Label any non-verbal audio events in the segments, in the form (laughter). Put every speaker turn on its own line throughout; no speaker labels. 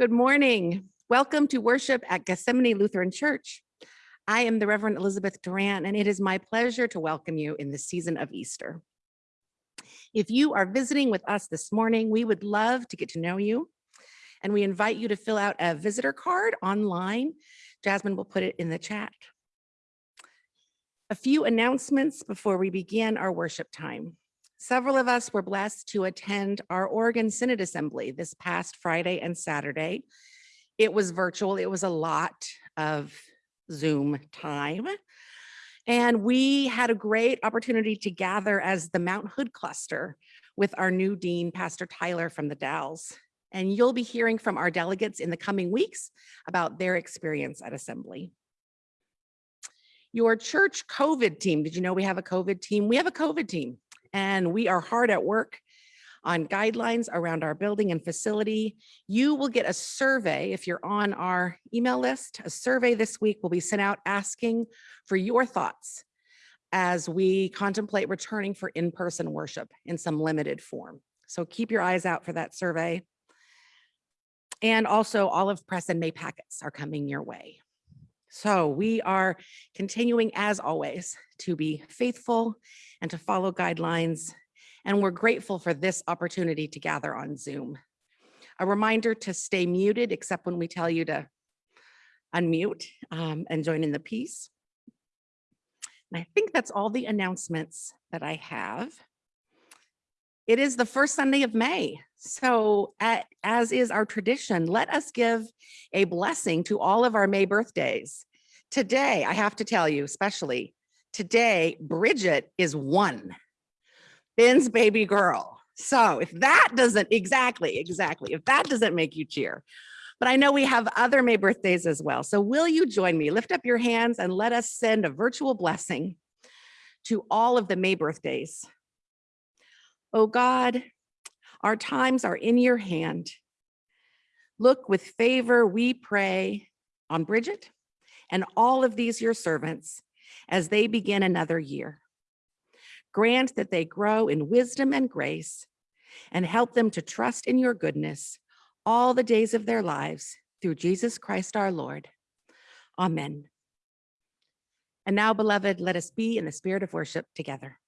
Good morning. Welcome to worship at Gethsemane Lutheran Church. I am the Reverend Elizabeth Durant, and it is my pleasure to welcome you in the season of Easter. If you are visiting with us this morning, we would love to get to know you, and we invite you to fill out a visitor card online. Jasmine will put it in the chat. A few announcements before we begin our worship time. Several of us were blessed to attend our Oregon Synod Assembly this past Friday and Saturday. It was virtual. It was a lot of Zoom time. And we had a great opportunity to gather as the Mount Hood cluster with our new dean, Pastor Tyler from the Dalles. And you'll be hearing from our delegates in the coming weeks about their experience at Assembly. Your church COVID team, did you know we have a COVID team? We have a COVID team and we are hard at work on guidelines around our building and facility. You will get a survey if you're on our email list. A survey this week will be sent out asking for your thoughts as we contemplate returning for in-person worship in some limited form. So keep your eyes out for that survey. And also Olive Press and May packets are coming your way. So we are continuing as always to be faithful and to follow guidelines. And we're grateful for this opportunity to gather on Zoom. A reminder to stay muted except when we tell you to unmute um, and join in the peace. And I think that's all the announcements that I have. It is the first Sunday of May. So at, as is our tradition, let us give a blessing to all of our May birthdays. Today, I have to tell you, especially today, Bridget is one, Ben's baby girl. So if that doesn't, exactly, exactly, if that doesn't make you cheer, but I know we have other May birthdays as well. So will you join me? Lift up your hands and let us send a virtual blessing to all of the May birthdays. Oh God, our times are in your hand. Look with favor, we pray on Bridget and all of these your servants as they begin another year. Grant that they grow in wisdom and grace and help them to trust in your goodness all the days of their lives through Jesus Christ our Lord. Amen. And now, beloved, let us be in the spirit of worship together.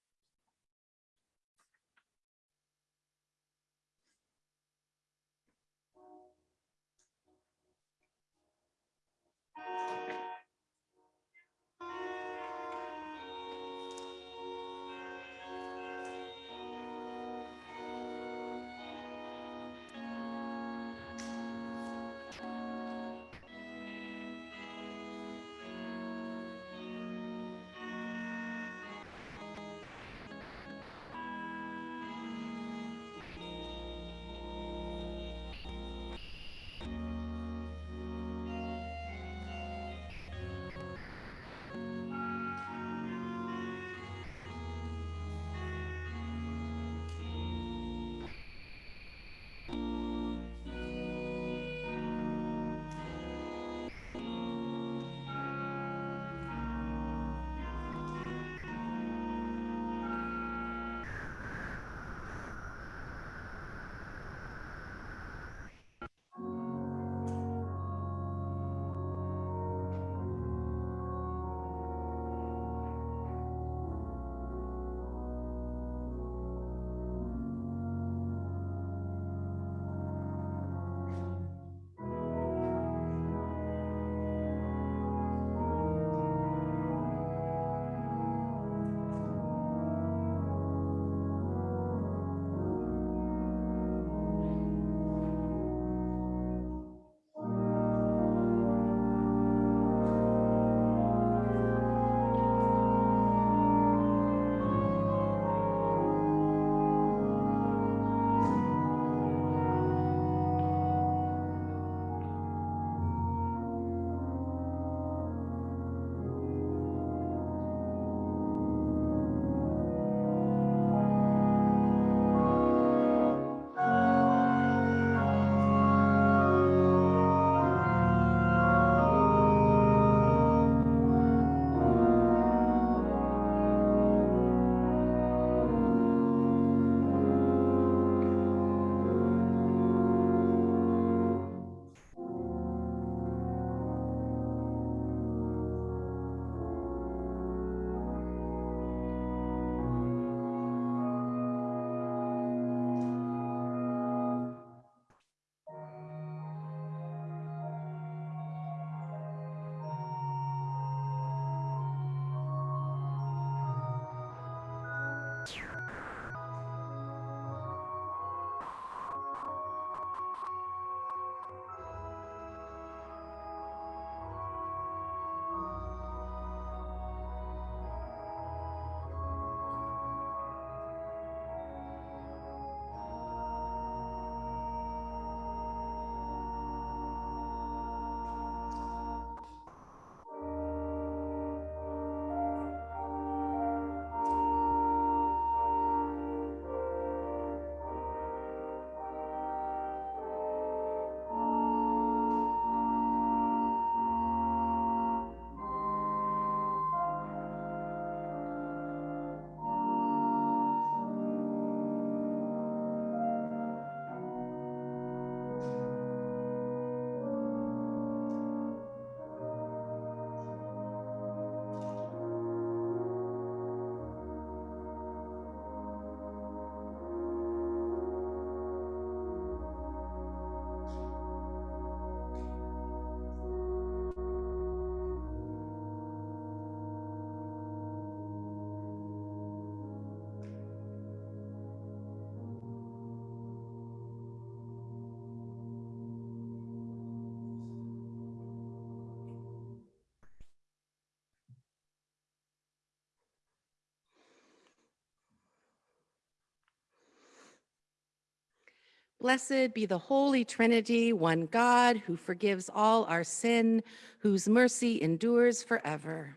Blessed be the Holy Trinity, one God who forgives all our sin, whose mercy endures forever.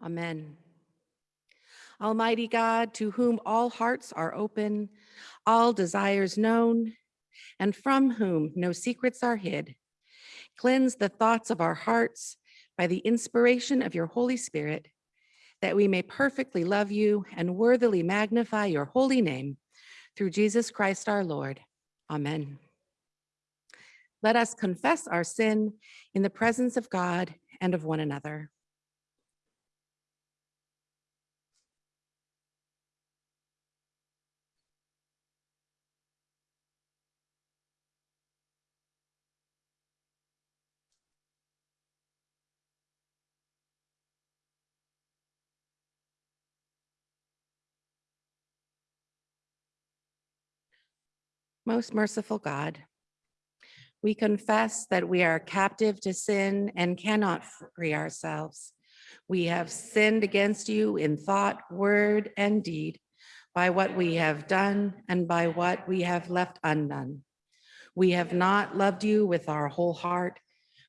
Amen. Almighty God, to whom all hearts are open, all desires known, and from whom no secrets are hid, cleanse the thoughts of our hearts by the inspiration of your Holy Spirit, that we may perfectly love you and worthily magnify your holy name through Jesus Christ our Lord. Amen. Let us confess our sin in the presence of God and of one another. Most merciful God, we confess that we are captive to sin and cannot free ourselves. We have sinned against you in thought, word, and deed, by what we have done and by what we have left undone. We have not loved you with our whole heart.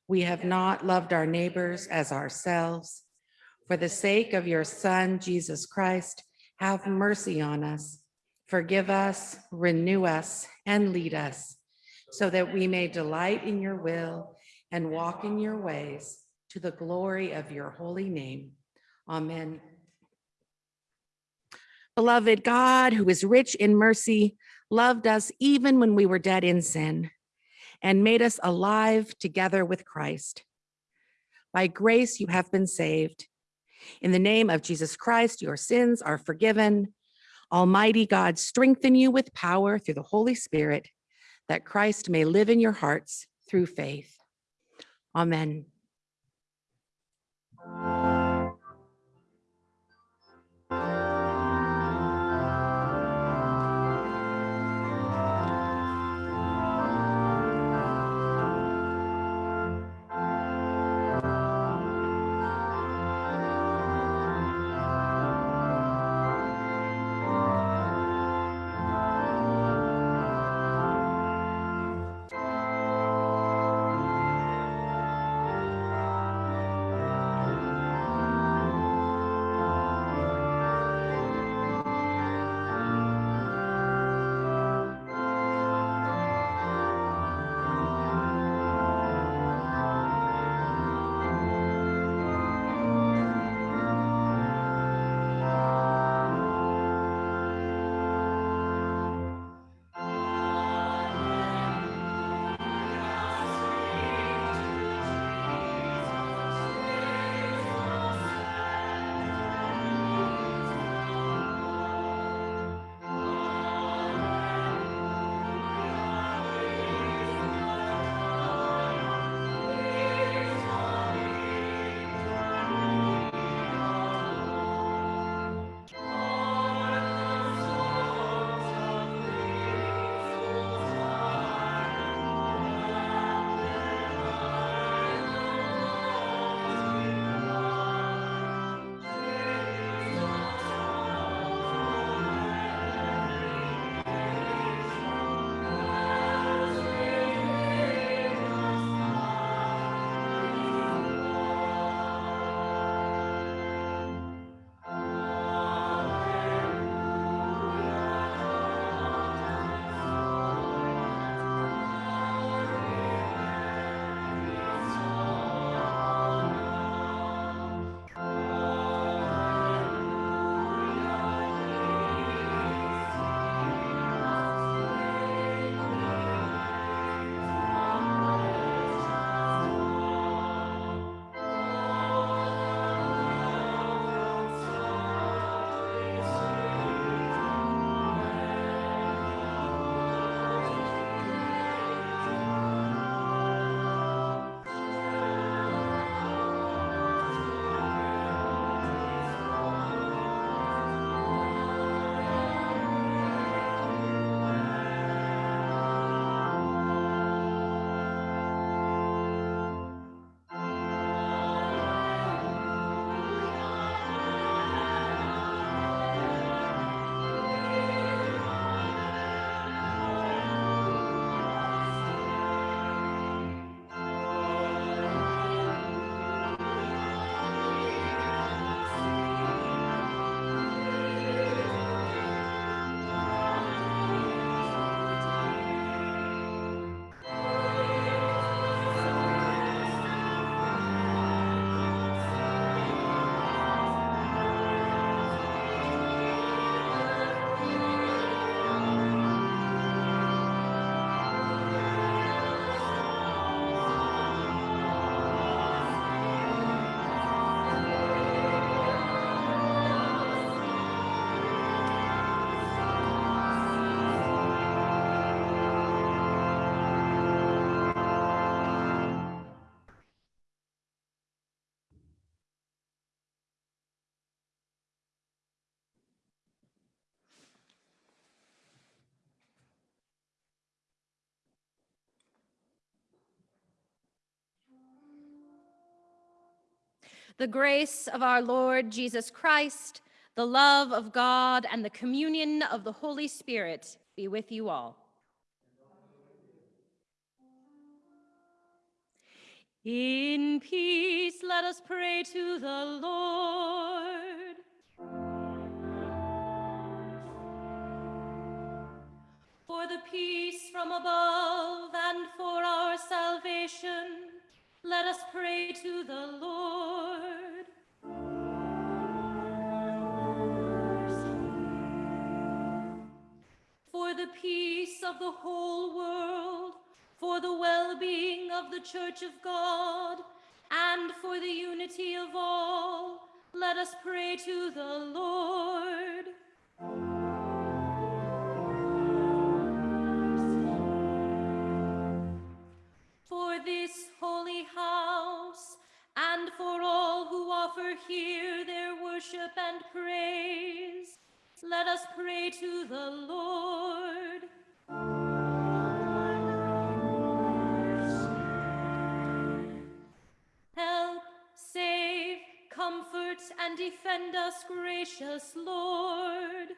We have not loved our neighbors as ourselves. For the sake of your Son, Jesus Christ, have mercy on us. Forgive us, renew us, and lead us, so that we may delight in your will and walk in your ways to the glory of your holy name. Amen. Beloved God, who is rich in mercy, loved us even when we were dead in sin and made us alive together with Christ. By grace, you have been saved. In the name of Jesus Christ, your sins are forgiven. Almighty God, strengthen you with power through the Holy Spirit, that Christ may live in your hearts through faith. Amen.
The grace of our Lord Jesus Christ, the love of God, and the communion of the Holy Spirit be with you all. In peace, let us pray to the Lord. For the peace from above and for our salvation, let us pray to the Lord. Of the whole world, for the well-being of the Church of God, and for the unity of all, let us pray to the Lord. For this holy house, and for all who offer here their worship and praise, let us pray to the Lord. And defend us, gracious Lord.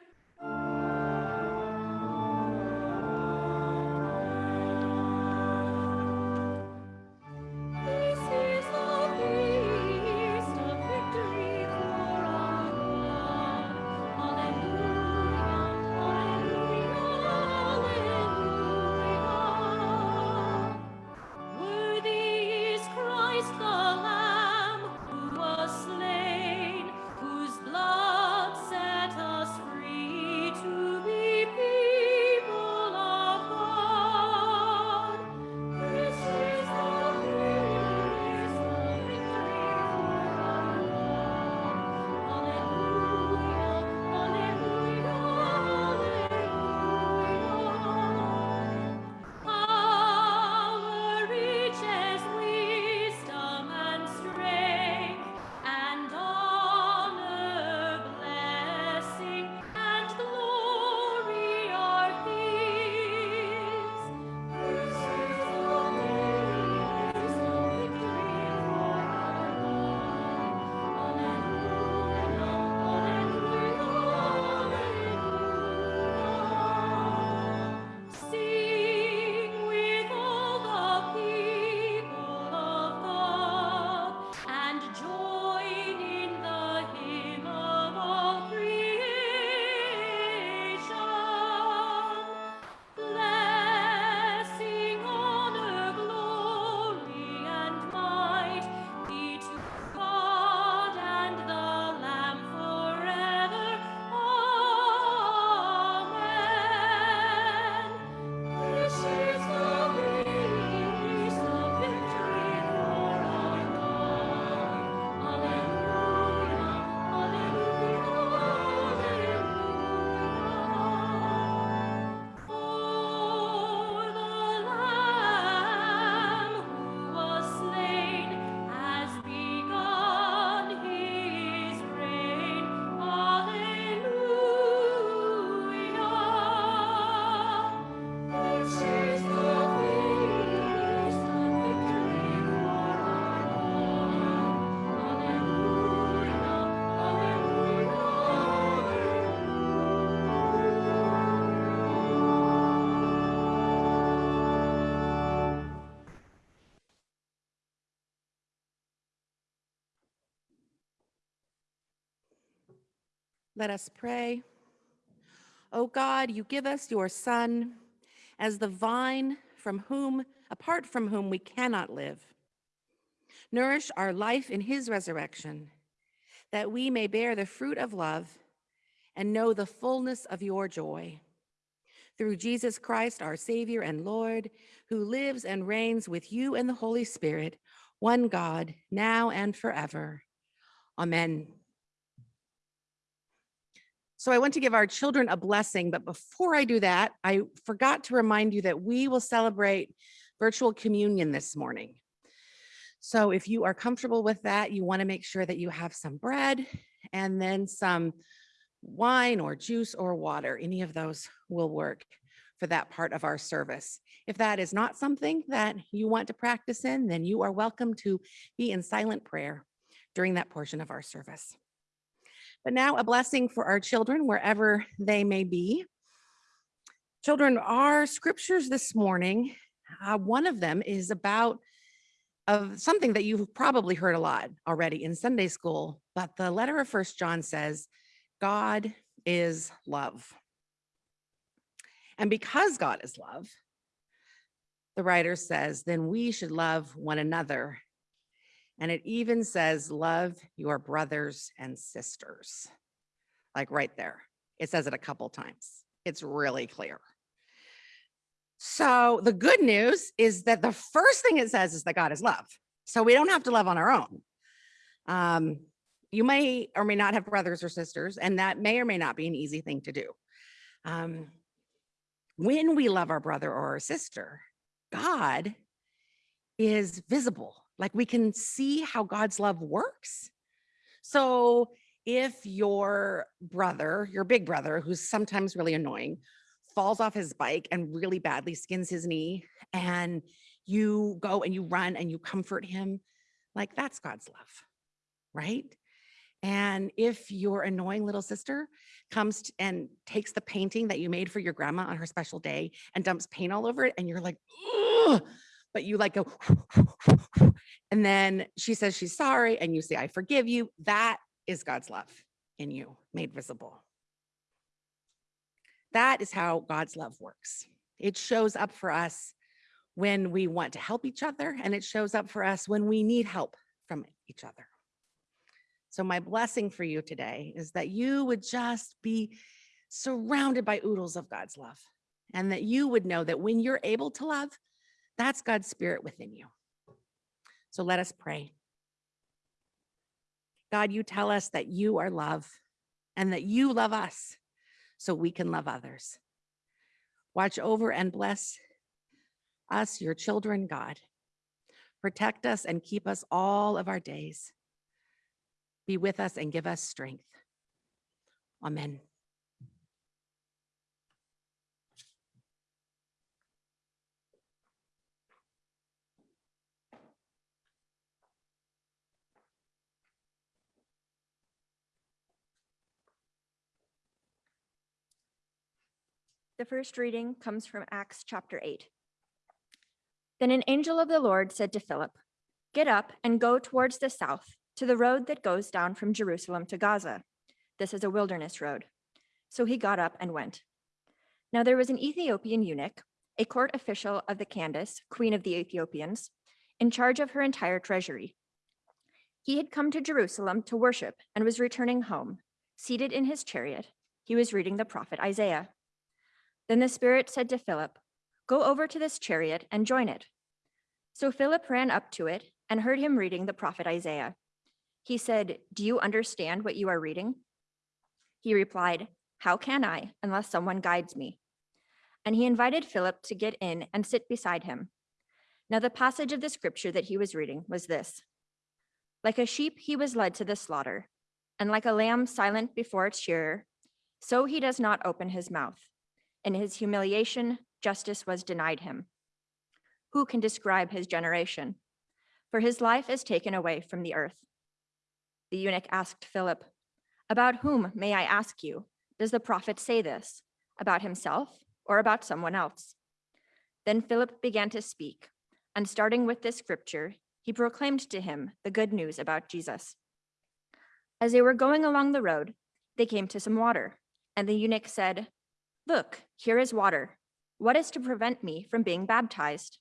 Let us pray. O God, you give us your Son as the vine from whom, apart from whom we cannot live. Nourish our life in his resurrection, that we may bear the fruit of love and know the fullness of your joy. Through Jesus Christ, our Savior and Lord, who lives and reigns with you and the Holy Spirit, one God, now and forever. Amen. So I want to give our children a blessing, but before I do that, I forgot to remind you that we will celebrate virtual communion this morning. So if you are comfortable with that, you want to make sure that you have some bread and then some wine or juice or water. Any of those will work for that part of our service. If that is not something that you want to practice in, then you are welcome to be in silent prayer during that portion of our service. But now a blessing for our children wherever they may be. Children, our scriptures this morning, uh, one of them is about of something that you've probably heard a lot already in Sunday school, but the letter of First John says, God is love. And because God is love, the writer says, then we should love one another. And it even says, love your brothers and sisters. Like right there. It says it a couple times. It's really clear. So the good news is that the first thing it says is that God is love. So we don't have to love on our own. Um, you may or may not have brothers or sisters, and that may or may not be an easy thing to do. Um, when we love our brother or our sister, God is visible. Like we can see how God's love works. So if your brother, your big brother, who's sometimes really annoying, falls off his bike and really badly skins his knee, and you go and you run and you comfort him, like that's God's love, right? And if your annoying little sister comes and takes the painting that you made for your grandma on her special day and dumps paint all over it, and you're like, Ugh, but you like go, (laughs) and then she says she's sorry, and you say, I forgive you, that is God's love in you made visible. That is how God's love works. It shows up for us when we want to help each other, and it shows up for us when we need help from each other. So, my blessing for you today is that you would just be surrounded by oodles of God's love, and that you would know that when you're able to love, that's God's spirit within you. So, let us pray. God, you tell us that you are love and that you love us so we can love others. Watch over and bless us, your children, God. Protect us and keep us all of our days. Be with us and give us strength. Amen.
The first reading comes from Acts chapter 8. Then an angel of the Lord said to Philip, Get up and go towards the south to the road that goes down from Jerusalem to Gaza. This is a wilderness road. So he got up and went. Now there was an Ethiopian eunuch, a court official of the Candace, queen of the Ethiopians, in charge of her entire treasury. He had come to Jerusalem to worship and was returning home. Seated in his chariot, he was reading the prophet Isaiah. Then the Spirit said to Philip, Go over to this chariot and join it. So Philip ran up to it and heard him reading the prophet Isaiah. He said, Do you understand what you are reading? He replied, How can I, unless someone guides me? And he invited Philip to get in and sit beside him. Now, the passage of the scripture that he was reading was this Like a sheep, he was led to the slaughter, and like a lamb silent before its shearer, so he does not open his mouth. In his humiliation, justice was denied him. Who can describe his generation? For his life is taken away from the earth. The eunuch asked Philip, About whom, may I ask you, does the prophet say this? About himself or about someone else? Then Philip began to speak, and starting with this scripture, he proclaimed to him the good news about Jesus. As they were going along the road, they came to some water, and the eunuch said, Look, here is water. What is to prevent me from being baptized?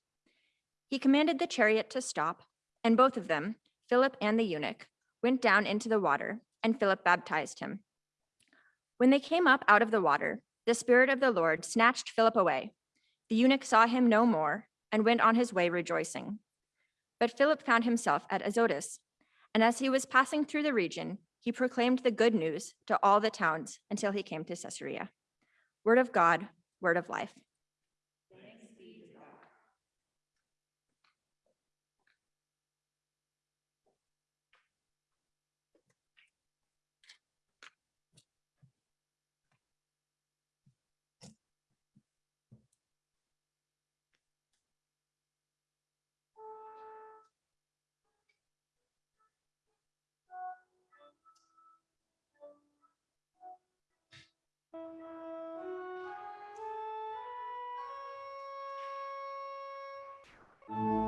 He commanded the chariot to stop, and both of them, Philip and the eunuch, went down into the water, and Philip baptized him. When they came up out of the water, the Spirit of the Lord snatched Philip away. The eunuch saw him no more and went on his way rejoicing. But Philip found himself at Azotus, and as he was passing through the region, he proclaimed the good news to all the towns until he came to Caesarea. Word of God, word of life.
Thank you. From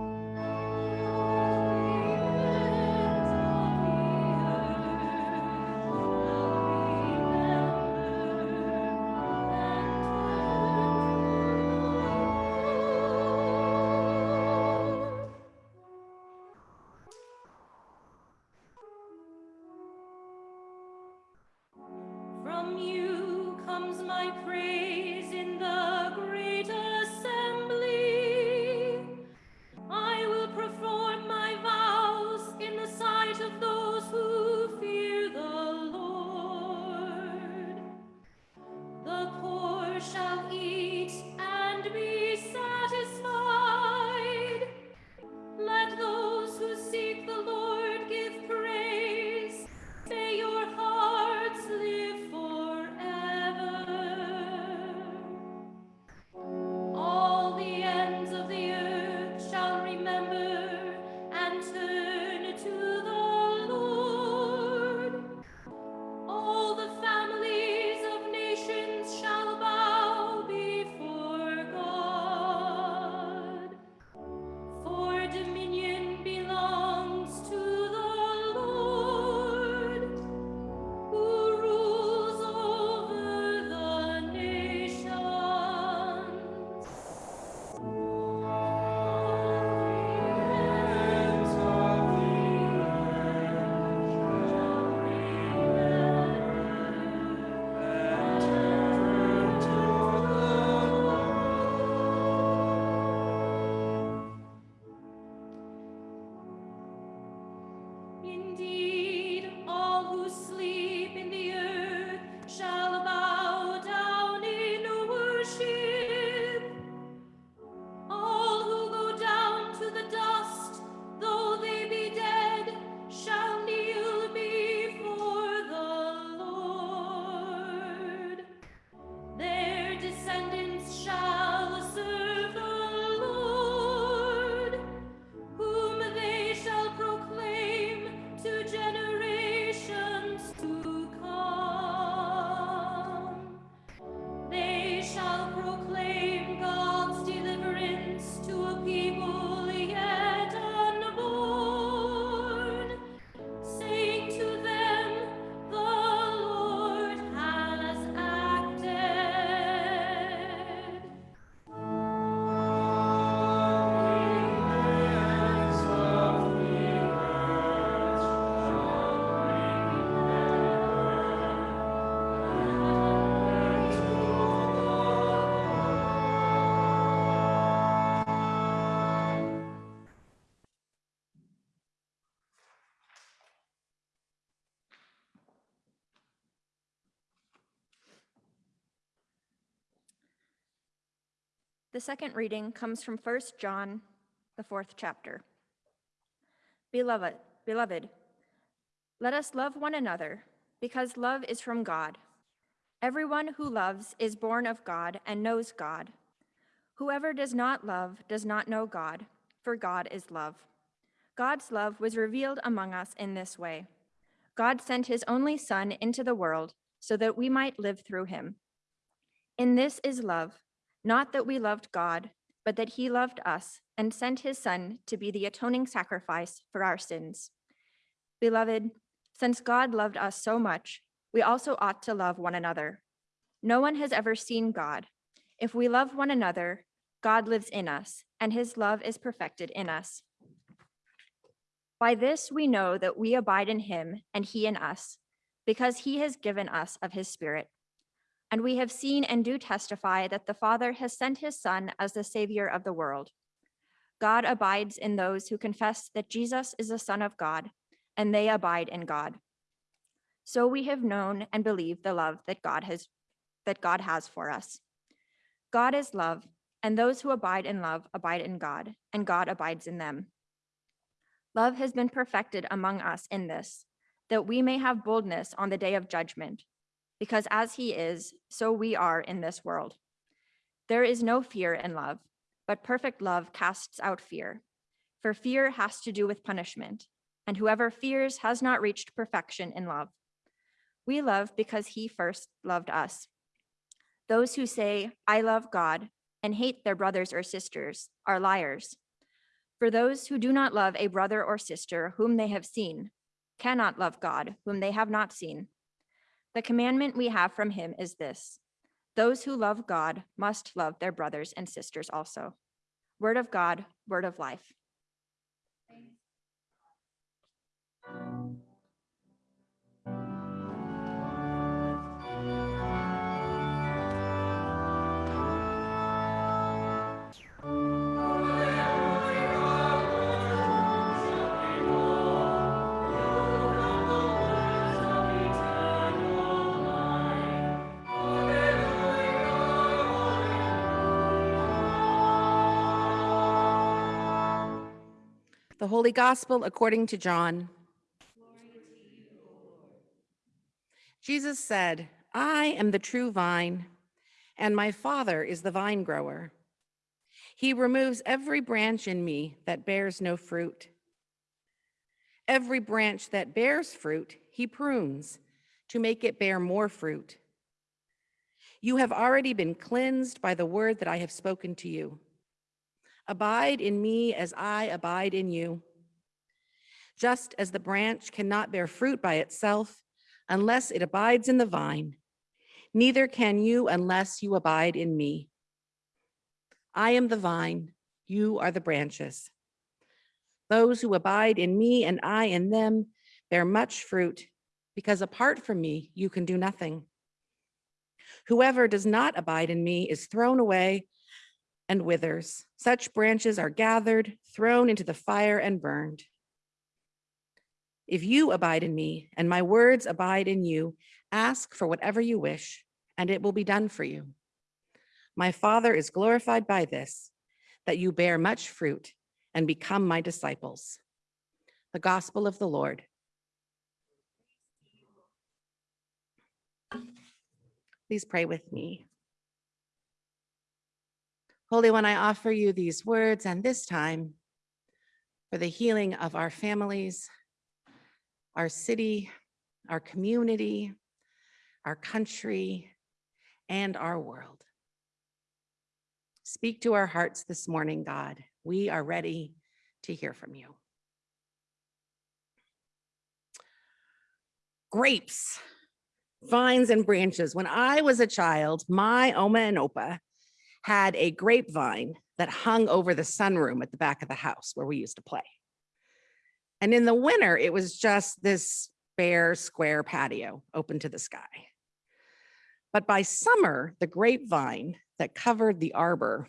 The
second reading comes from 1 John, the fourth chapter. Beloved, beloved, let us love one another, because love is from God. Everyone who loves is born of God and knows God. Whoever does not love does not know God, for God is love. God's love was revealed among us in this way. God sent his only Son into the world so that we might live through him. In this is love, not that we loved God, but that he loved us and sent his Son to be the atoning sacrifice for our sins. Beloved, since God loved us so much, we also ought to love one another. No one has ever seen God. If we love one another, God lives in us, and his love is perfected in us. By this we know that we abide in him and he in us, because he has given us of his Spirit. And we have seen and do testify that the Father has sent his Son as the Savior of the world. God abides in those who confess that Jesus is the Son of God, and they abide in God. So we have known and believed the love that God has that God has for us. God is love, and those who abide in love abide in God, and God abides in them. Love has been perfected among us in this, that we may have boldness on the day of judgment, because as he is, so we are in this world. There is no fear in love, but perfect love casts out fear, for fear has to do with punishment, and whoever fears has not reached perfection in love. We love because he first loved us. Those who say, I love God, and hate their brothers or sisters are liars. For those who do not love a brother or sister whom they have seen cannot love God whom they have not seen. The commandment we have from him is this those who love God must love their brothers and sisters also. Word of God, word of life.
The Holy Gospel according to John. Jesus said, I am the true vine, and my Father is the vine grower. He removes every branch in me that bears no fruit. Every branch that bears fruit, he prunes to make it bear more fruit. You have already been cleansed by the word that I have spoken to you. Abide in me as I abide in you. Just as the branch cannot bear fruit by itself unless it abides in the vine, neither can you unless you abide in me. I am the vine, you are the branches. Those who abide in me and I in them bear much fruit, because apart from me, you can do nothing. Whoever does not abide in me is thrown away and withers. Such branches are gathered, thrown into the fire and burned. If you abide in me and my words abide in you, ask for whatever you wish and it will be done for you. My Father is glorified by this, that you bear much fruit and become my disciples. The gospel of the Lord. Please pray with me. Holy One, I offer you these words and this time for the healing of our families, our city, our community, our country, and our world. Speak to our hearts this morning, God. We are ready to hear from you. Grapes, vines, and branches. When I was a child, my Oma and Opa had a grapevine that hung over the sunroom at the back of the house where we used to play. And in the winter, it was just this bare square patio open to the sky. But by summer, the grapevine that covered the arbor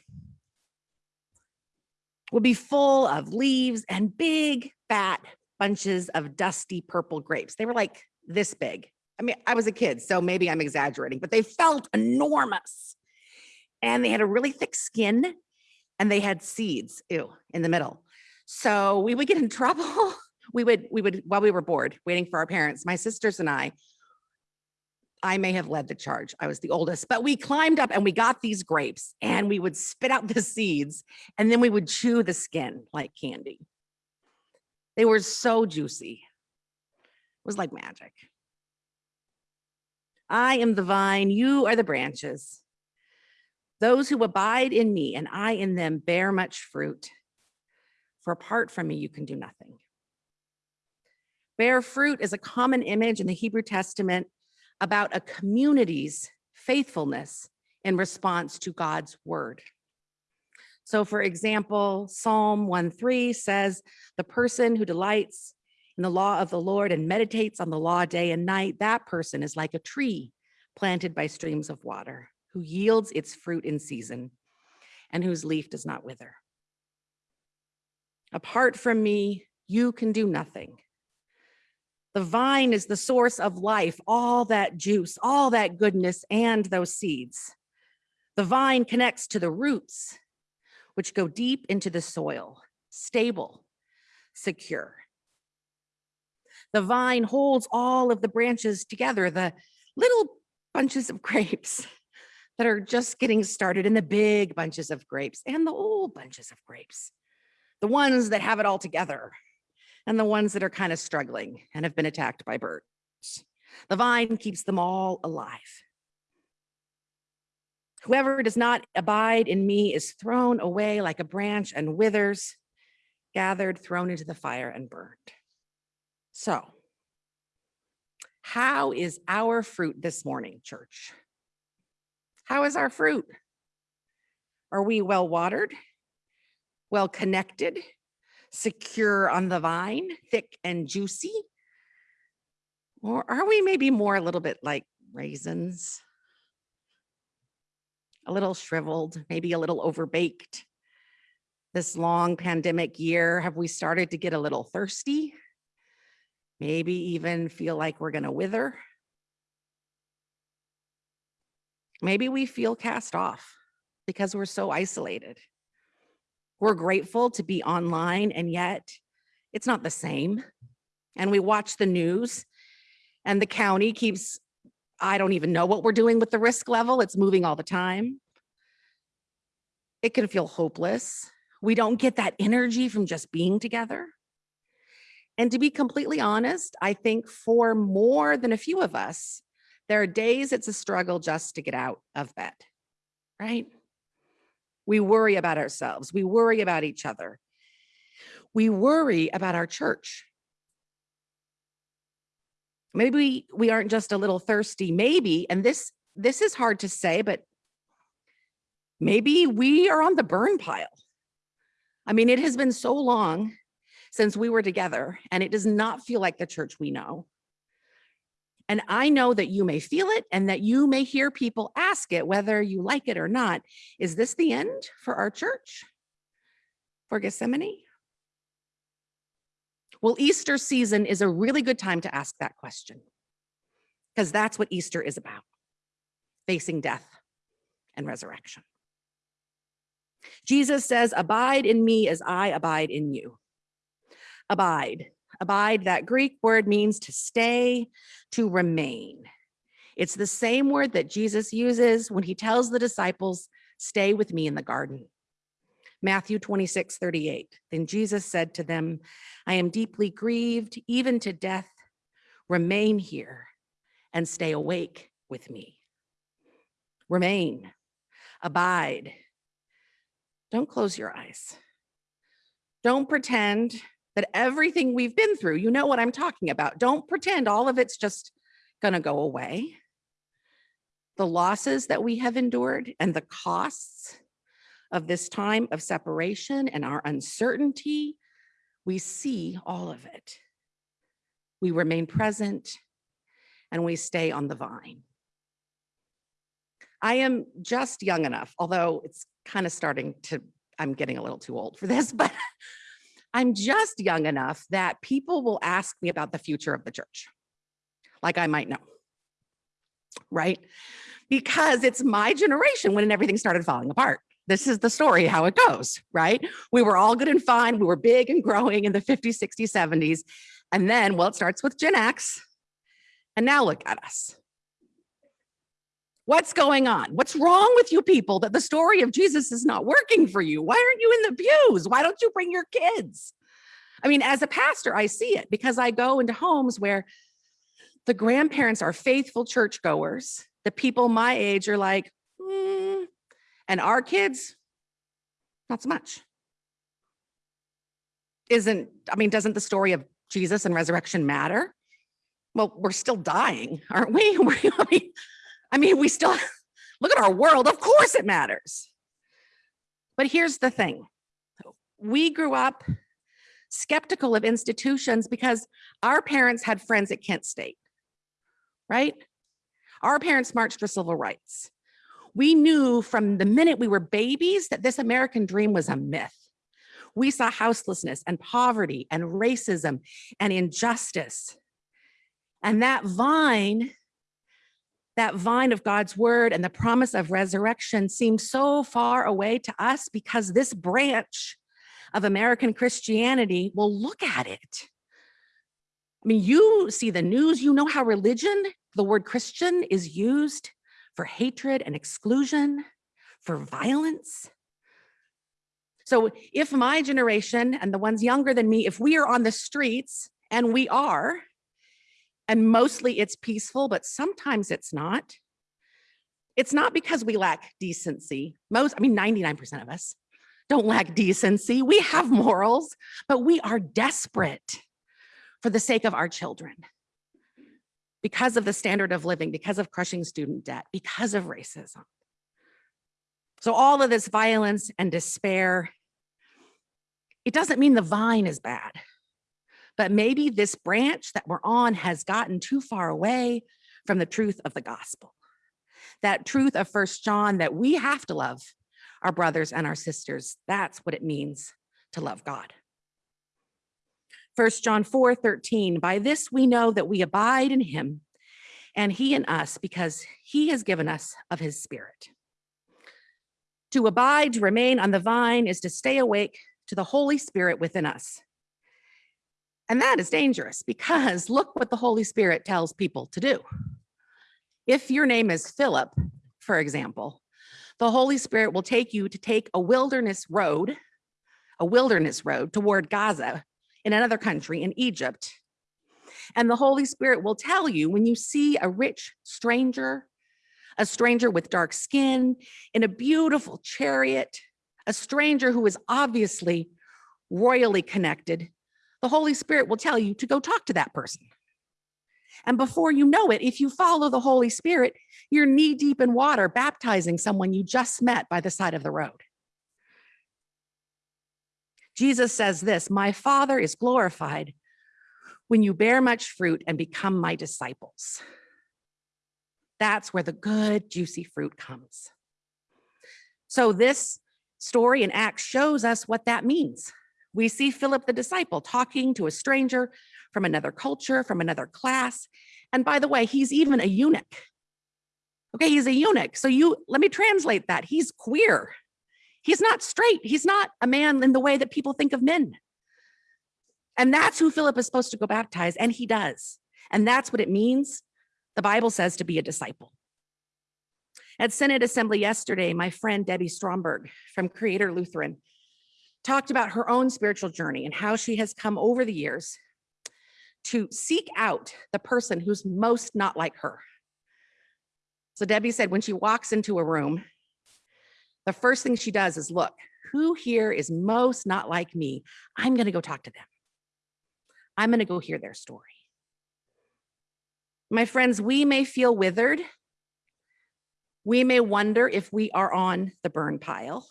would be full of leaves and big fat bunches of dusty purple grapes. They were like this big. I mean, I was a kid, so maybe I'm exaggerating, but they felt enormous. And they had a really thick skin and they had seeds, ew, in the middle. So we would get in (laughs) trouble. We would, we would, while we were bored, waiting for our parents, my sisters and I, I may have led the charge. I was the oldest, but we climbed up and we got these grapes and we would spit out the seeds and then we would chew the skin like candy. They were so juicy. It was like magic. I am the vine, you are the branches. Those who abide in me and I in them bear much fruit. For apart from me, you can do nothing. Bear fruit is a common image in the Hebrew Testament about a community's faithfulness in response to God's word. So for example, Psalm 1:3 says, the person who delights in the law of the Lord and meditates on the law day and night, that person is like a tree planted by streams of water, who yields its fruit in season and whose leaf does not wither. Apart from me, you can do nothing. The vine is the source of life, all that juice, all that goodness, and those seeds. The vine connects to the roots, which go deep into the soil, stable, secure. The vine holds all of the branches together, the little bunches of (laughs) grapes that are just getting started and the big bunches of grapes and the old bunches of grapes, the ones that have it all together and the ones that are kind of struggling and have been attacked by birds. The vine keeps them all alive. Whoever does not abide in me is thrown away like a branch and withers, gathered, thrown into the fire and burned. So, how is our fruit this morning, church? How is our fruit? Are we well watered, well connected, secure on the vine, thick and juicy? Or are we maybe more a little bit like raisins? A little shriveled, maybe a little overbaked. This long pandemic year, have we started to get a little thirsty? Maybe even feel like we're going to wither? Maybe we feel cast off because we're so isolated. We're grateful to be online and yet it's not the same. And we watch the news and the county keeps, I don't even know what we're doing with the risk level. It's moving all the time. It can feel hopeless. We don't get that energy from just being together. And to be completely honest, I think for more than a few of us, there are days it's a struggle just to get out of bed, right? We worry about ourselves. We worry about each other. We worry about our church. Maybe we, aren't just a little thirsty, maybe, and this, this is hard to say, but maybe we are on the burn pile. I mean, it has been so long since we were together and it does not feel like the church we know. And I know that you may feel it and that you may hear people ask it, whether you like it or not. Is this the end for our church? For Gethsemane? Well, Easter season is a really good time to ask that question because that's what Easter is about, facing death and resurrection. Jesus says, abide in me as I abide in you. Abide, abide, that Greek word means to stay, to remain. It's the same word that Jesus uses when he tells the disciples, stay with me in the garden. Matthew 26, 38. Then Jesus said to them, I am deeply grieved, even to death. Remain here and stay awake with me. Remain, abide. Don't close your eyes. Don't pretend that everything we've been through, you know what I'm talking about. Don't pretend all of it's just gonna go away. The losses that we have endured and the costs of this time of separation and our uncertainty, we see all of it. We remain present and we stay on the vine. I am just young enough, although it's kind of starting to, I'm getting a little too old for this, (laughs) but I'm just young enough that people will ask me about the future of the church, like I might know, right? Because it's my generation when everything started falling apart. This is the story, how it goes, right? We were all good and fine. We were big and growing in the 50s, 60s, 70s. And then, well, it starts with Gen X. And now look at us. What's going on? What's wrong with you people that the story of Jesus is not working for you? Why aren't you in the pews? Why don't you bring your kids? I mean, as a pastor, I see it because I go into homes where the grandparents are faithful churchgoers. The people my age are like, hmm, and our kids, not so much. Isn't, I mean, doesn't the story of Jesus and resurrection matter? Well, we're still dying, aren't we? (laughs) I mean, we still, (laughs) look at our world, of course it matters. But here's the thing. We grew up skeptical of institutions because our parents had friends at Kent State, right? Our parents marched for civil rights. We knew from the minute we were babies that this American dream was a myth. We saw houselessness and poverty and racism and injustice. And that vine that vine of God's word and the promise of resurrection seems so far away to us because this branch of American Christianity will look at it. I mean, you see the news, you know how religion, the word Christian is used for hatred and exclusion, for violence. So if my generation and the ones younger than me, if we are on the streets, and we are, and mostly it's peaceful, but sometimes it's not. It's not because we lack decency. Most, I mean, 99% of us don't lack decency. We have morals, but we are desperate for the sake of our children because of the standard of living, because of crushing student debt, because of racism. So all of this violence and despair, it doesn't mean the vine is bad, but maybe this branch that we're on has gotten too far away from the truth of the gospel. That truth of First John that we have to love our brothers and our sisters. That's what it means to love God. First John 4, 13, by this we know that we abide in him and he in us because he has given us of his spirit. To abide, to remain on the vine is to stay awake to the Holy Spirit within us. And that is dangerous because look what the Holy Spirit tells people to do. If your name is Philip, for example, the Holy Spirit will take you to take a wilderness road, a wilderness road toward Gaza in another country in Egypt. And the Holy Spirit will tell you when you see a rich stranger, a stranger with dark skin in a beautiful chariot, a stranger who is obviously royally connected, the Holy Spirit will tell you to go talk to that person. And before you know it, if you follow the Holy Spirit, you're knee deep in water, baptizing someone you just met by the side of the road. Jesus says this, my father is glorified when you bear much fruit and become my disciples. That's where the good, juicy fruit comes. So this story in Acts shows us what that means. We see Philip the disciple talking to a stranger from another culture, from another class. And by the way, he's even a eunuch. Okay, he's a eunuch. So you let me translate that. He's queer. He's not straight. He's not a man in the way that people think of men. And that's who Philip is supposed to go baptize, and he does. And that's what it means, the Bible says, to be a disciple. At Synod Assembly yesterday, my friend Debbie Stromberg from Creator Lutheran talked about her own spiritual journey and how she has come over the years to seek out the person who's most not like her. So Debbie said when she walks into a room, the first thing she does is look, who here is most not like me? I'm going to go talk to them. I'm going to go hear their story. My friends, we may feel withered. We may wonder if we are on the burn pile.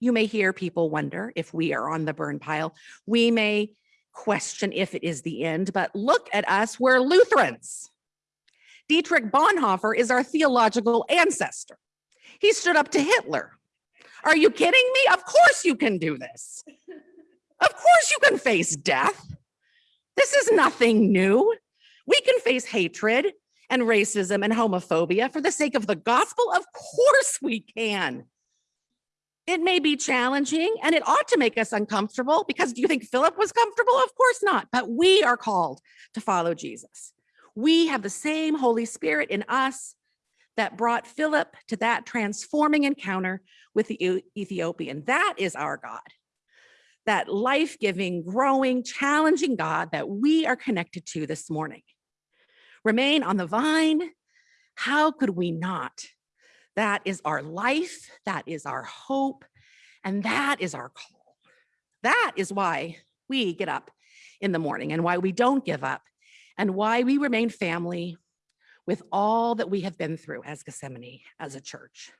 You may hear people wonder if we are on the burn pile. We may question if it is the end, but look at us, we're Lutherans. Dietrich Bonhoeffer is our theological ancestor. He stood up to Hitler. Are you kidding me? Of course you can do this. Of course you can face death. This is nothing new. We can face hatred and racism and homophobia for the sake of the gospel. Of course we can. It may be challenging and it ought to make us uncomfortable because do you think Philip was comfortable? Of course not, but we are called to follow Jesus. We have the same Holy Spirit in us that brought Philip to that transforming encounter with the Ethiopian. That is our God, that life-giving, growing, challenging God that we are connected to this morning. Remain on the vine. How could we not? That is our life. That is our hope. And that is our call. That is why we get up in the morning and why we don't give up and why we remain family with all that we have been through as Gethsemane, as a church.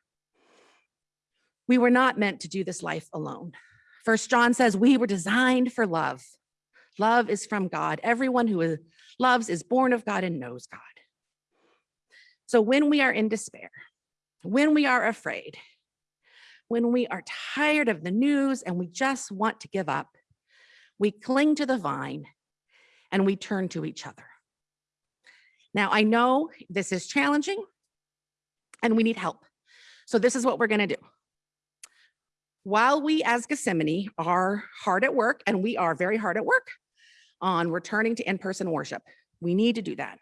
We were not meant to do this life alone. First John says we were designed for love. Love is from God. Everyone who loves is born of God and knows God. So when we are in despair, when we are afraid, when we are tired of the news and we just want to give up, we cling to the vine and we turn to each other. Now, I know this is challenging and we need help. So this is what we're gonna do. While we as Gethsemane are hard at work, and we are very hard at work on returning to in-person worship, we need to do that.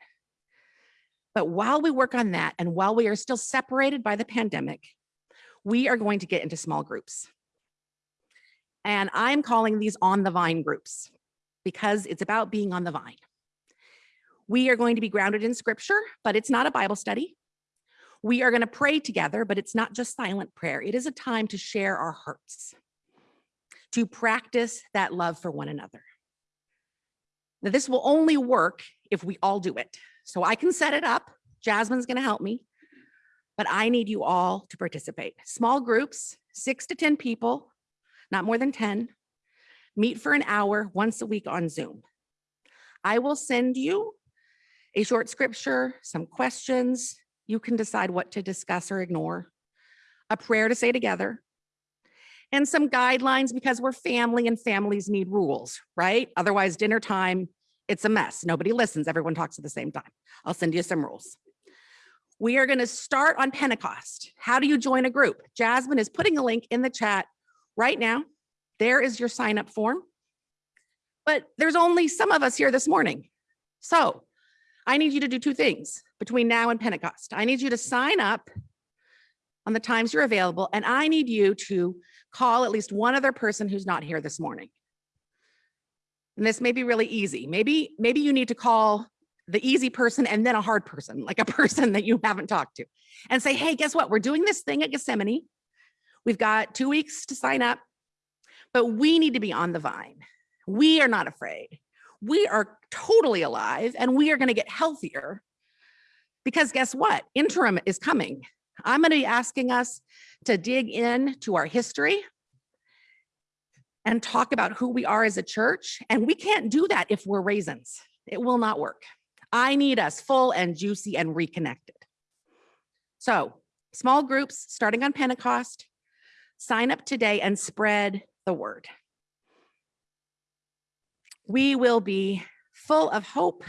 But while we work on that and while we are still separated by the pandemic, we are going to get into small groups. And I'm calling these on the vine groups because it's about being on the vine. We are going to be grounded in scripture, but it's not a Bible study. We are going to pray together, but it's not just silent prayer. It is a time to share our hearts, to practice that love for one another. Now, this will only work if we all do it. So I can set it up. Jasmine's going to help me, but I need you all to participate. Small groups, six to 10 people, not more than 10, meet for an hour once a week on Zoom. I will send you a short scripture, some questions. You can decide what to discuss or ignore, a prayer to say together, and some guidelines because we're family and families need rules, right? Otherwise, dinner time, it's a mess. Nobody listens. Everyone talks at the same time. I'll send you some rules. We are going to start on Pentecost. How do you join a group? Jasmine is putting a link in the chat right now. There is your sign up form. But there's only some of us here this morning. So I need you to do two things between now and Pentecost. I need you to sign up on the times you're available, and I need you to call at least one other person who's not here this morning. And this may be really easy. Maybe, maybe you need to call the easy person and then a hard person, like a (laughs) person that you haven't talked to and say, hey, guess what? We're doing this thing at Gethsemane. We've got two weeks to sign up, but we need to be on the vine. We are not afraid. We are totally alive and we are going to get healthier because guess what? Interim is coming. I'm going to be asking us to dig in to our history and talk about who we are as a church. And we can't do that if we're raisins. It will not work. I need us full and juicy and reconnected. So small groups starting on Pentecost, sign up today and spread the word. We will be full of hope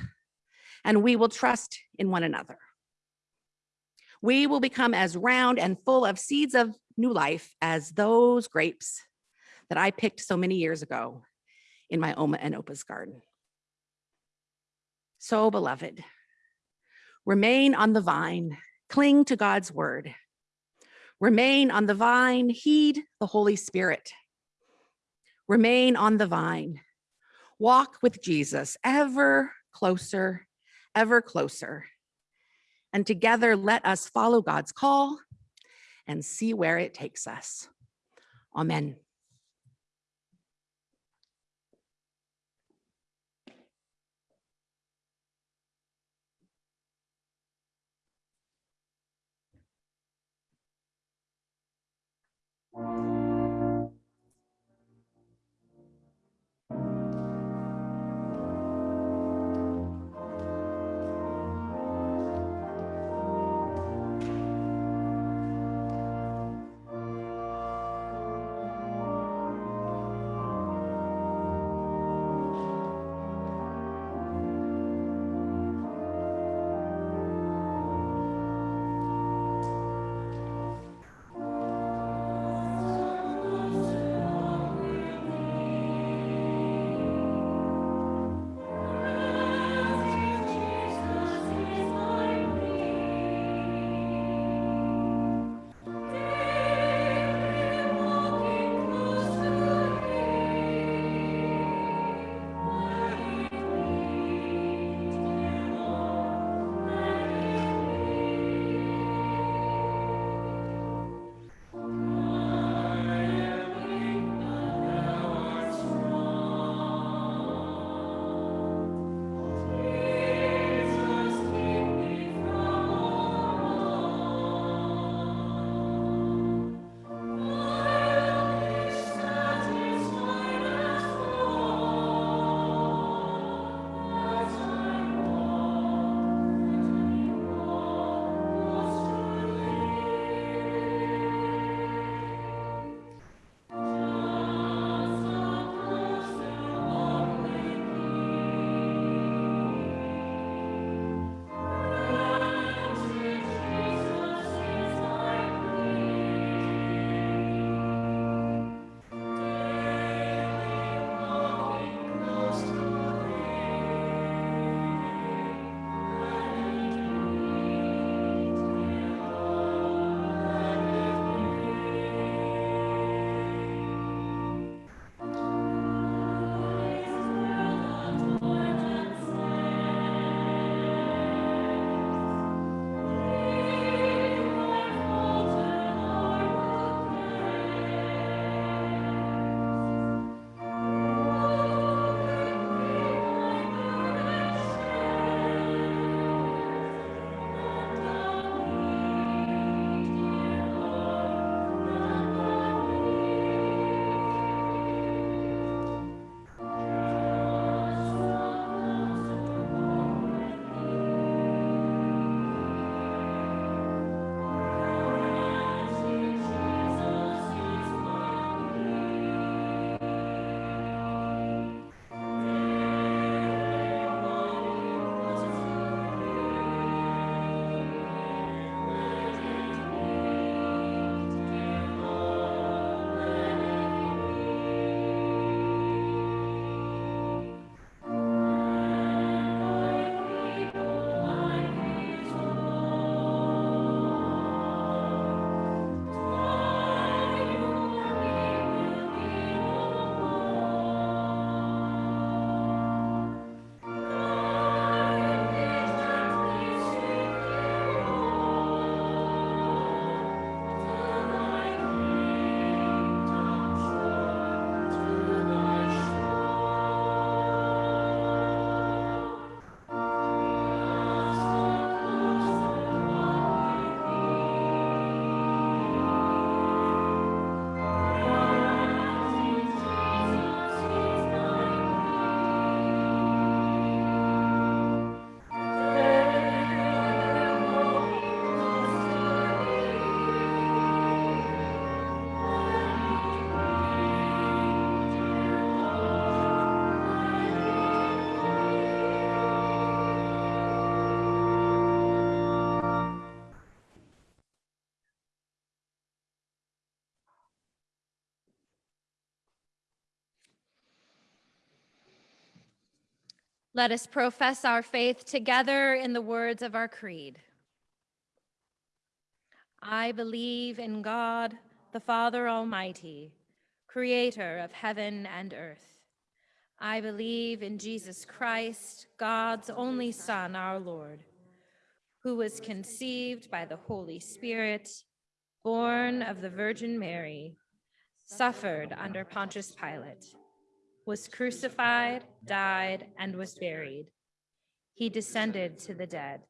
and we will trust in one another. We will become as round and full of seeds of new life as those grapes that I picked so many years ago in my Oma and Opa's garden. So beloved, remain on the vine, cling to God's word. Remain on the vine, heed the Holy Spirit. Remain on the vine, walk with Jesus ever closer, ever closer. And together, let us follow God's call and see where it takes us. Amen.
Let us profess our faith together in the words of our creed. I believe in God, the Father Almighty, creator of heaven and earth. I believe in Jesus Christ, God's only Son, our Lord, who was conceived by the Holy Spirit, born of the Virgin Mary, suffered under Pontius Pilate, was crucified, died, and was buried. He descended to the dead.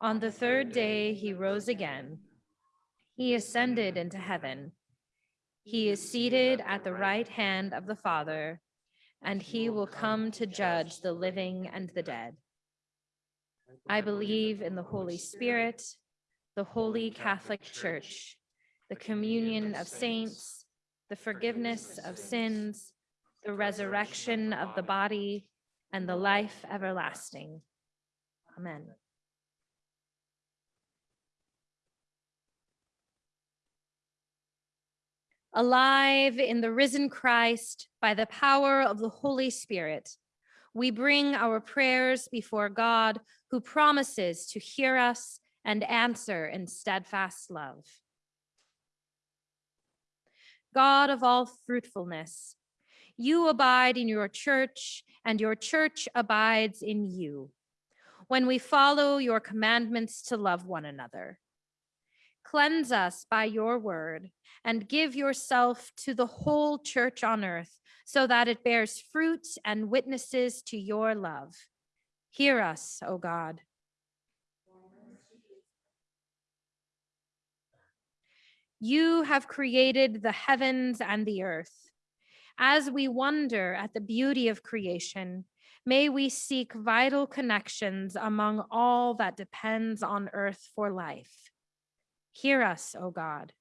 On the third day, he rose again. He ascended into heaven. He is seated at the right hand of the Father, and he will come to judge the living and the dead. I believe in the Holy Spirit, the holy Catholic Church, the communion of saints, the forgiveness of sins, the resurrection of the body, and the life everlasting. Amen. Alive in the risen Christ by the power of the Holy Spirit, we bring our prayers before God who promises to hear us and answer in steadfast love. God of all fruitfulness, you abide in your church and your church abides in you. When we follow your commandments to love one another, cleanse us by your word and give yourself to the whole church on earth so that it bears fruit and witnesses to your love. Hear us, O God. You have created the heavens and the earth. As we wonder at the beauty of creation, may we seek vital connections among all that depends on earth for life. Hear us, O God.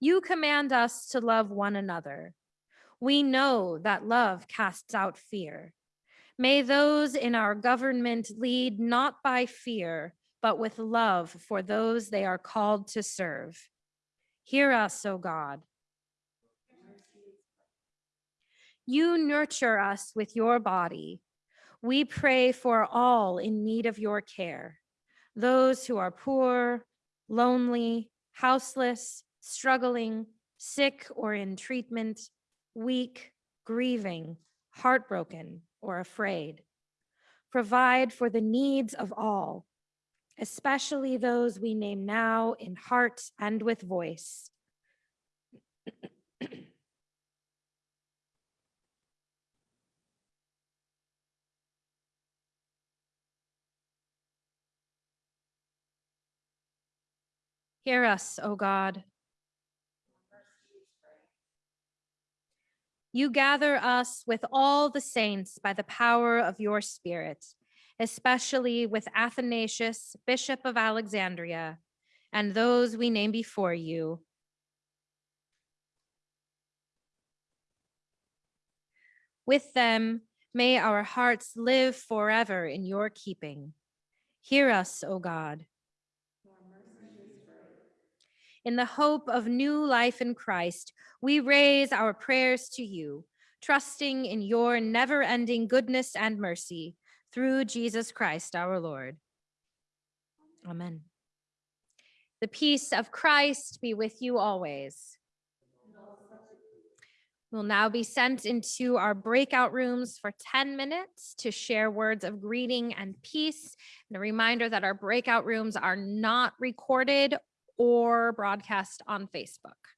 You command us to love one another. We know that love casts out fear. May those in our government lead not by fear, but with love for those they are called to serve. Hear us, O God. You nurture us with your body. We pray for all in need of your care, those who are poor, lonely, houseless, struggling, sick or in treatment, weak, grieving, heartbroken, or afraid. Provide for the needs of all especially those we name now in heart and with voice. (clears throat) Hear us, O God. You gather us with all the saints by the power of your spirit especially with Athanasius, Bishop of Alexandria, and those we name before you. With them, may our hearts live forever in your keeping. Hear us, O God. In the hope of new life in Christ, we raise our prayers to you, trusting in your never-ending goodness and mercy, through Jesus Christ our Lord. Amen. The peace of Christ be with you always. We'll now be sent into our breakout rooms for 10 minutes to share words of greeting and peace. And a reminder that our breakout rooms are not recorded or broadcast on Facebook.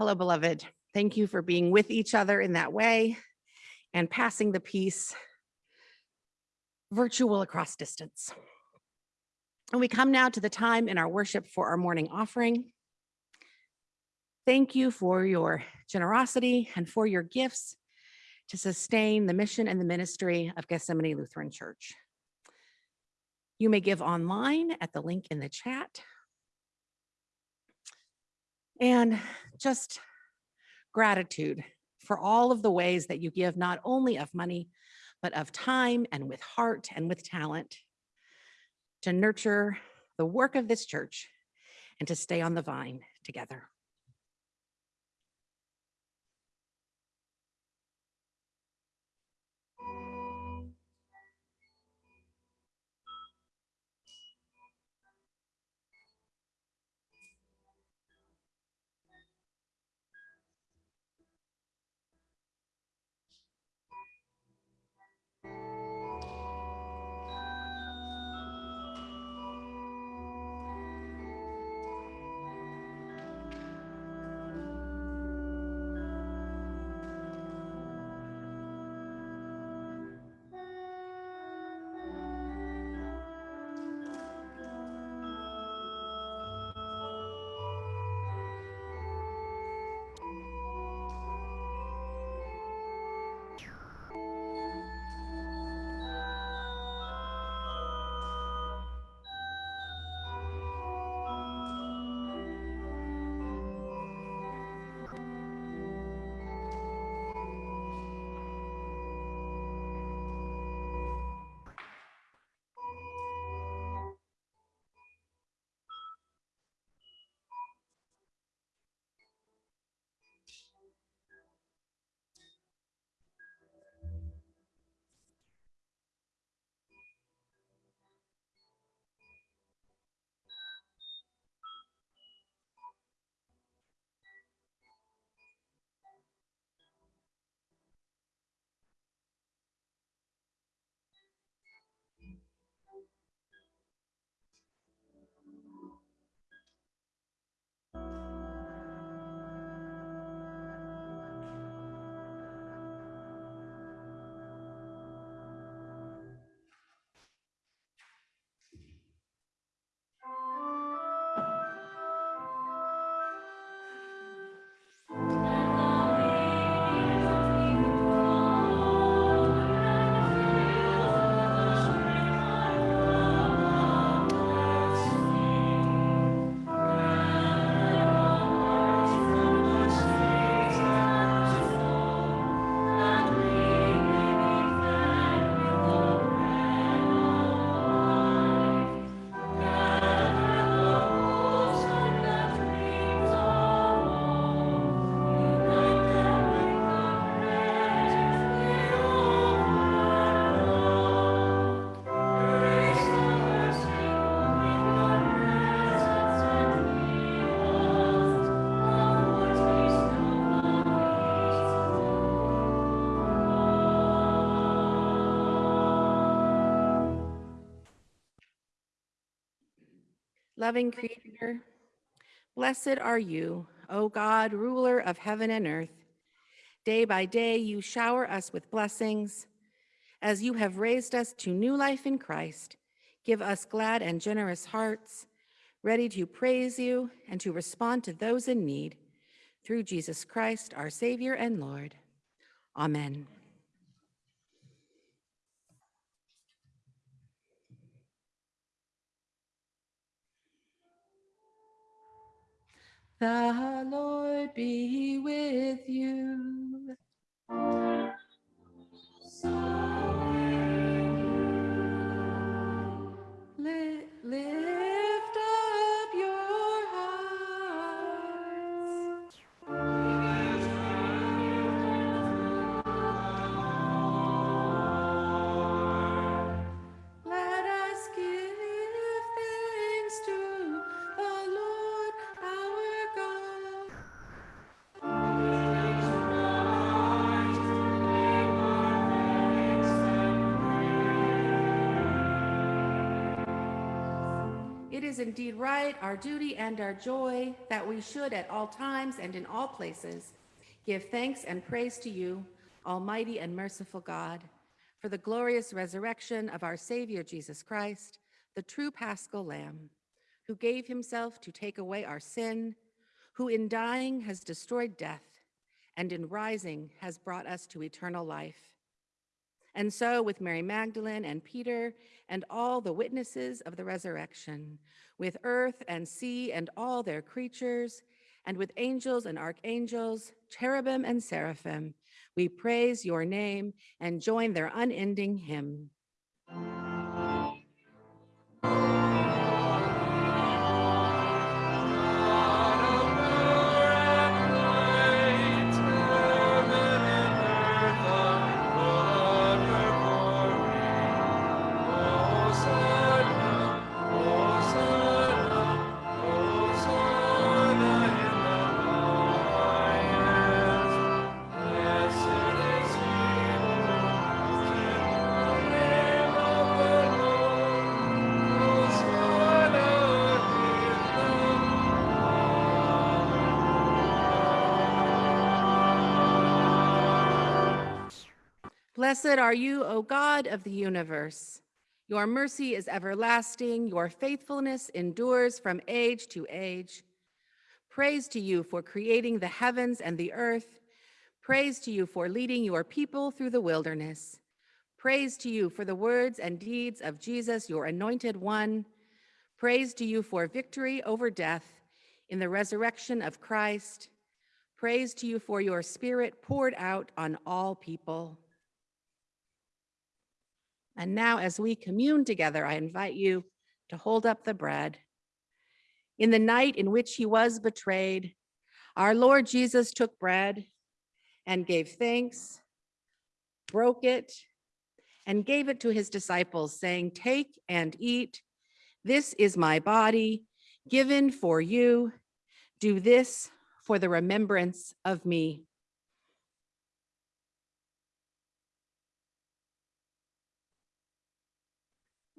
Hello, beloved. Thank you for being with each other in that way and passing the peace virtual across distance. And we come now to the time in our worship for our morning offering. Thank you for your generosity and for your gifts to sustain the mission and the ministry of Gethsemane Lutheran Church. You may give online at the link in the chat. And just gratitude for all of the ways that you give, not only of money, but of time and with heart and with talent to nurture the work of this church and to stay on the vine together. Loving Creator, blessed are you, O God, ruler of heaven and earth. Day by day, you shower us with blessings. As you have raised us to new life in Christ, give us glad and generous hearts, ready to praise you and to respond to those in need. Through Jesus Christ, our Savior and Lord. Amen. The Lord be with you. Li- Lift indeed right, our duty and our joy, that we should at all times and in all places give thanks and praise to you, Almighty and merciful God, for the glorious resurrection of our Savior Jesus Christ, the true paschal Lamb, who gave himself to take away our sin, who in dying has destroyed death, and in rising has brought us to eternal life. And so, with Mary Magdalene and Peter and all the witnesses of the resurrection, with earth and sea and all their creatures, and with angels and archangels, cherubim and seraphim, we praise your name and join their unending hymn. Blessed are you, O God of the universe. Your mercy is everlasting, your faithfulness endures from age to age. Praise to you for creating the heavens and the earth. Praise to you for leading your people through the wilderness. Praise to you for the words and deeds of Jesus, your anointed one. Praise to you for victory over death in the resurrection of Christ. Praise to you for your spirit poured out on all people. And now as we commune together, I invite you to hold up the bread. In the night in which he was betrayed, our Lord Jesus took bread and gave thanks, broke it, and gave it to his disciples, saying, Take and eat. This is my body given for you. Do this for the remembrance of me.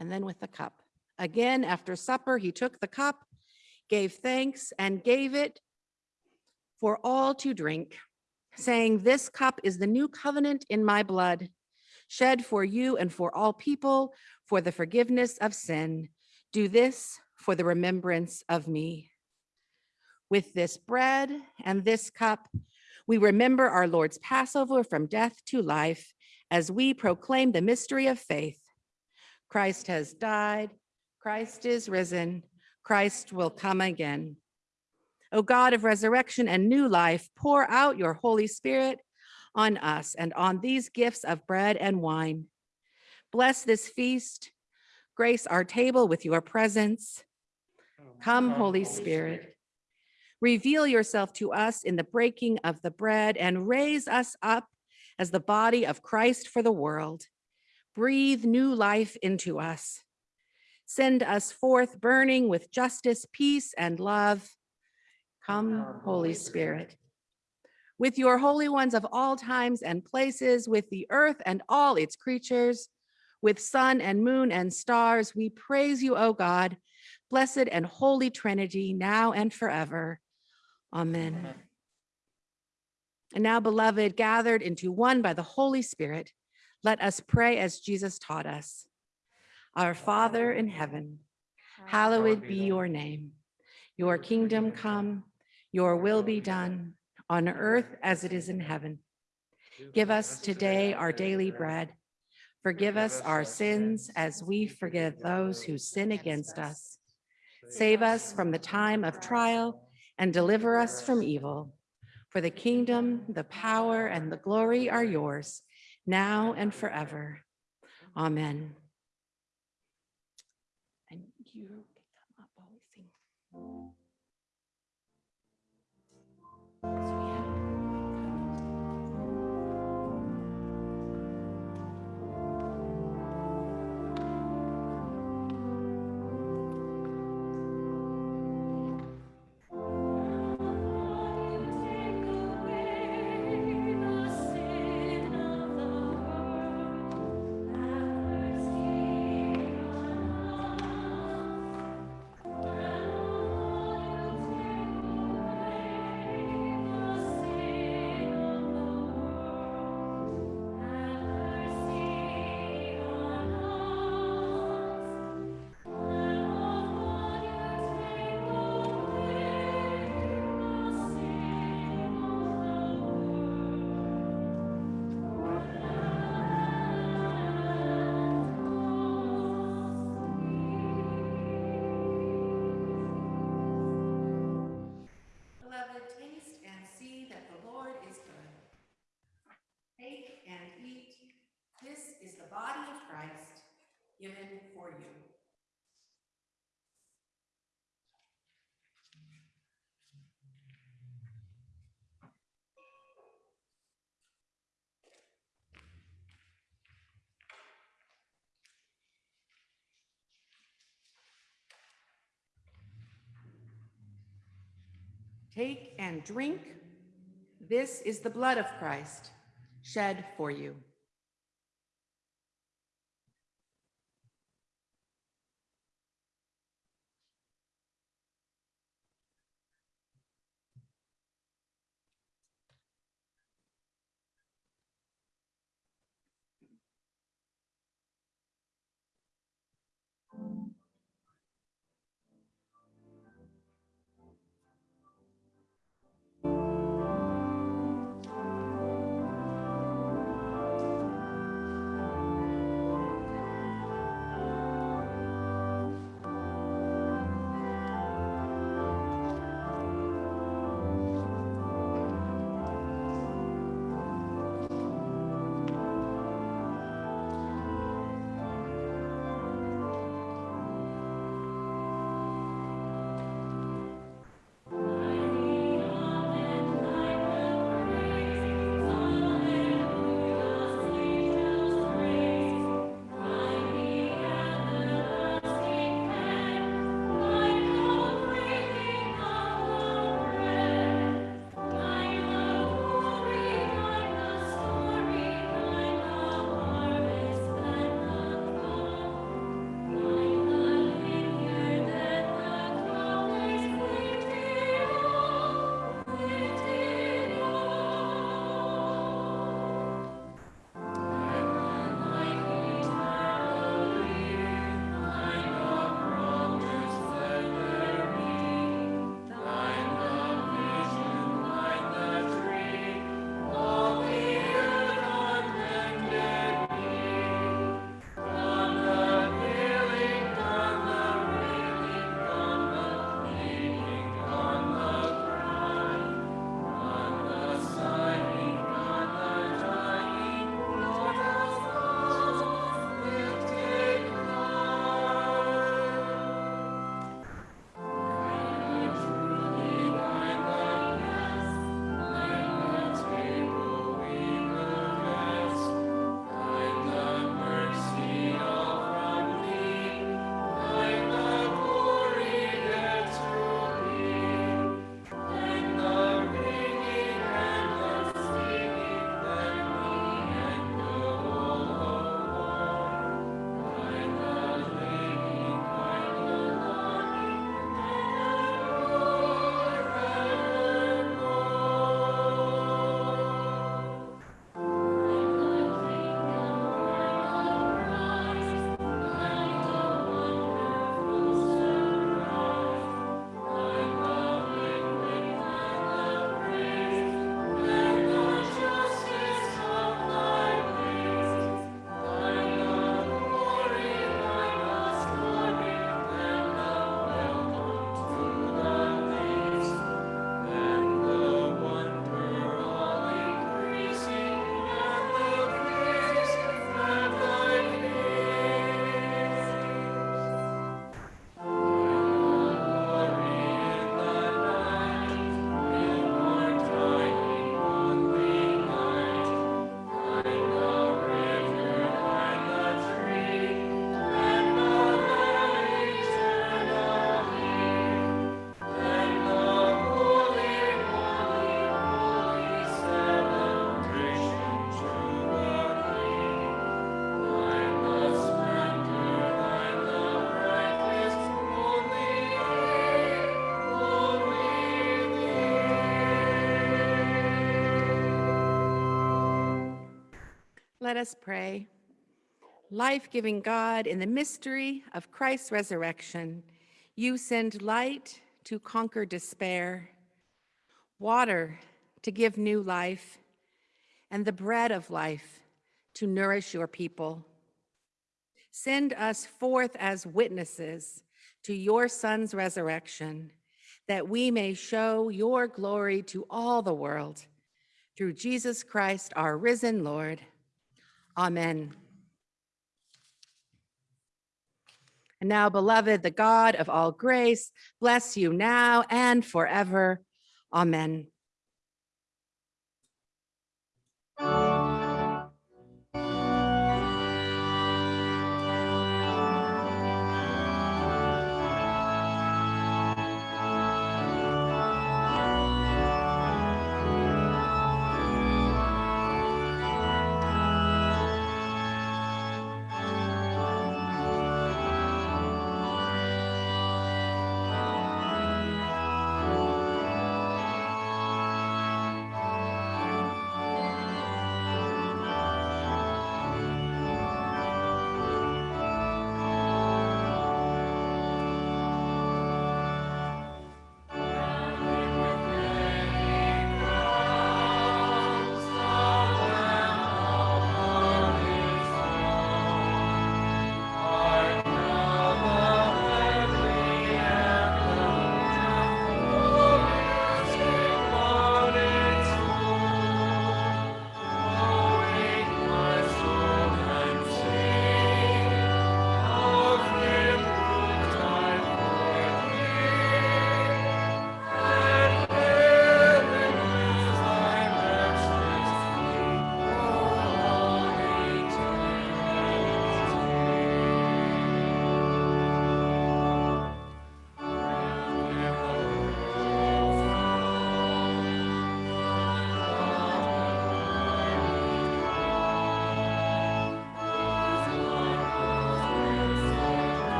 And then with the cup. Again, after supper, he took the cup, gave thanks, and gave it for all to drink, saying, This cup is the new covenant in my blood, shed for you and for all people for the forgiveness of sin. Do this for the remembrance of me. With this bread and this cup, we remember our Lord's Passover from death to life as we proclaim the mystery of faith. Christ has died. Christ is risen. Christ will come again. O God of resurrection and new life, pour out your Holy Spirit on us and on these gifts of bread and wine. Bless this feast. Grace our table with your presence. Come, Holy Spirit. Reveal yourself to us in the breaking of the bread and raise us up as the body of Christ for the world. Breathe new life into us. Send us forth burning with justice, peace, and love. Come, Holy Spirit. With your holy ones of all times and places, with the earth and all its creatures, with sun and moon and stars, we praise you, O God, blessed and holy Trinity, now and forever. Amen. And now, beloved, gathered into one by the Holy Spirit, let us pray as Jesus taught us. Our Father in heaven, hallowed be your name. Your kingdom come, your will be done on earth as it is in heaven. Give us today our daily bread. Forgive us our sins as we forgive those who sin against us. Save us from the time of trial and deliver us from evil. For the kingdom, the power, and the glory are yours now and forever. Amen. And you come up.
Take and drink. This is the blood of Christ shed for you. Let us pray. Life-giving God, in the mystery of Christ's resurrection, you send light to conquer despair, water to give new life, and the bread of life to nourish your people. Send us forth as witnesses to your Son's resurrection, that we may show your glory to all the world. Through Jesus Christ, our risen Lord. Amen. And now, beloved, the God of all grace, bless you now and forever. Amen.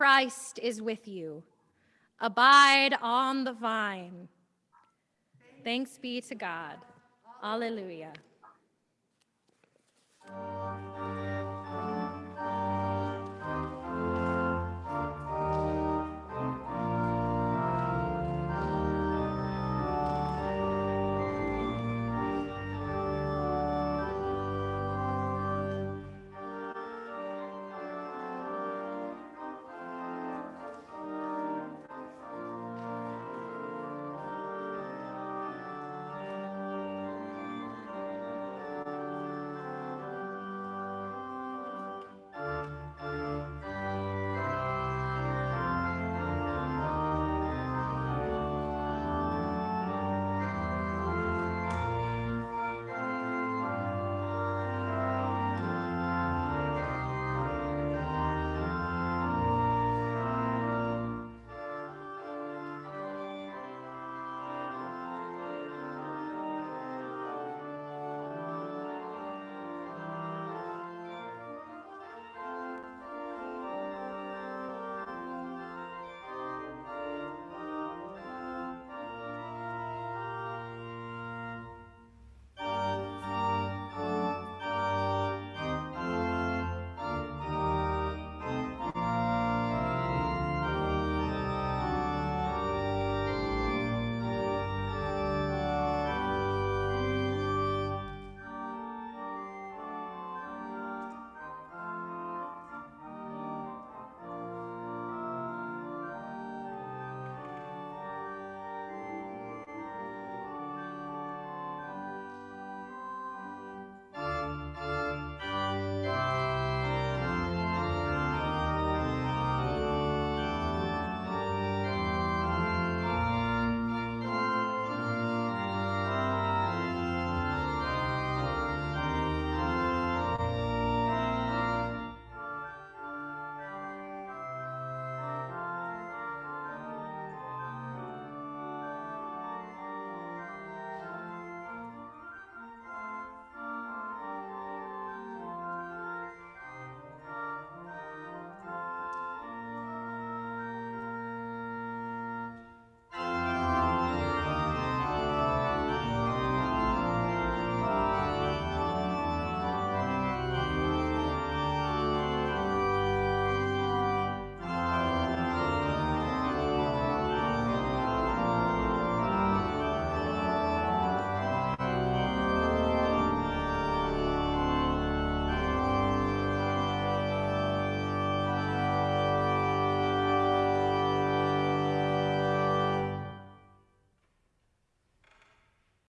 Christ is with you. Abide on the vine. Thanks be to God. Alleluia.